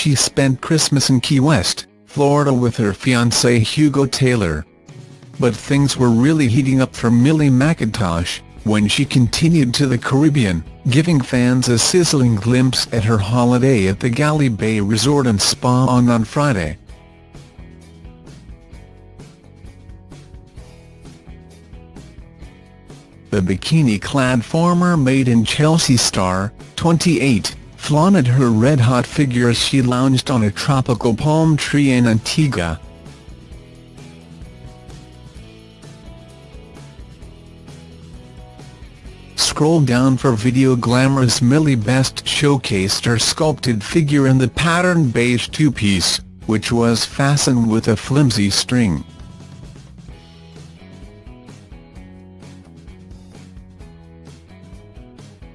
she spent Christmas in Key West, Florida with her fiancé Hugo Taylor. But things were really heating up for Millie Mackintosh, when she continued to the Caribbean, giving fans a sizzling glimpse at her holiday at the Galley Bay Resort and Spa on on Friday. The bikini-clad former Made in Chelsea star, 28, flaunted her red-hot figure as she lounged on a tropical palm tree in Antigua. Scroll down for video Glamorous Millie Best showcased her sculpted figure in the patterned beige two-piece, which was fastened with a flimsy string.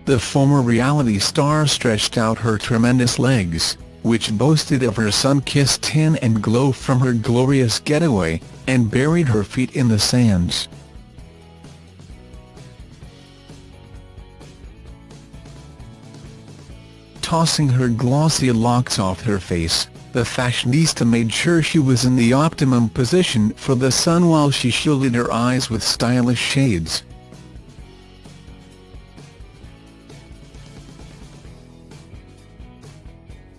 The former reality star stretched out her tremendous legs, which boasted of her sun-kissed tan and glow from her glorious getaway, and buried her feet in the sands. Tossing her glossy locks off her face, the fashionista made sure she was in the optimum position for the sun while she shielded her eyes with stylish shades.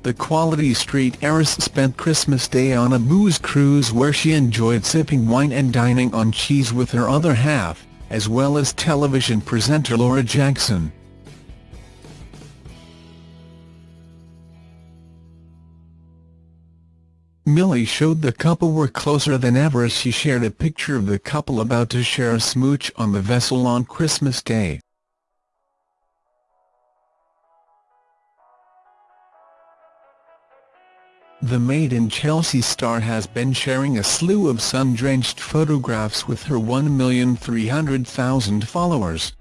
The Quality Street heiress spent Christmas Day on a booze cruise where she enjoyed sipping wine and dining on cheese with her other half, as well as television presenter Laura Jackson. Millie showed the couple were closer than ever as she shared a picture of the couple about to share a smooch on the vessel on Christmas Day. The Made in Chelsea star has been sharing a slew of sun-drenched photographs with her 1,300,000 followers.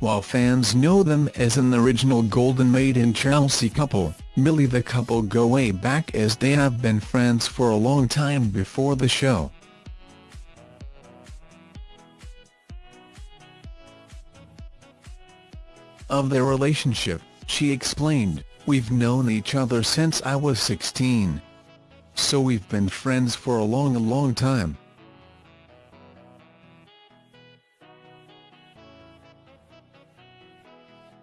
While fans know them as an original Golden Made in Chelsea couple, Millie the couple go way back as they have been friends for a long time before the show. Of their relationship, she explained, We've known each other since I was 16. So we've been friends for a long long time.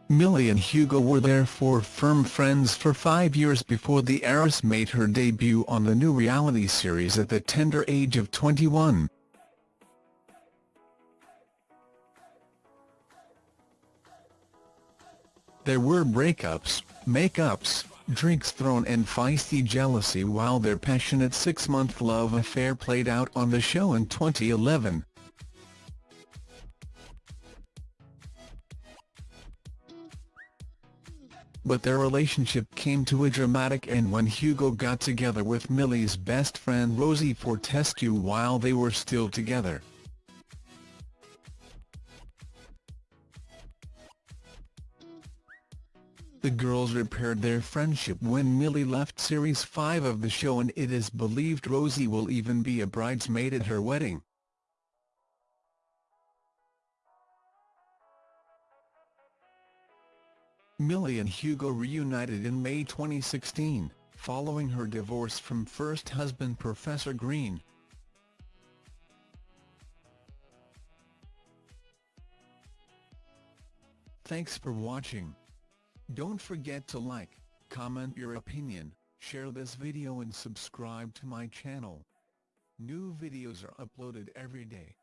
Millie and Hugo were therefore firm friends for five years before the heiress made her debut on the new reality series at the tender age of 21. There were breakups, make-ups, drinks thrown and feisty jealousy while their passionate six-month love affair played out on the show in 2011. But their relationship came to a dramatic end when Hugo got together with Millie's best friend Rosie Fortescue while they were still together. The girls repaired their friendship when Millie left Series 5 of the show and it is believed Rosie will even be a bridesmaid at her wedding. Millie and Hugo reunited in May 2016, following her divorce from first husband Professor Green. Thanks for watching. Don't forget to like, comment your opinion, share this video and subscribe to my channel. New videos are uploaded every day.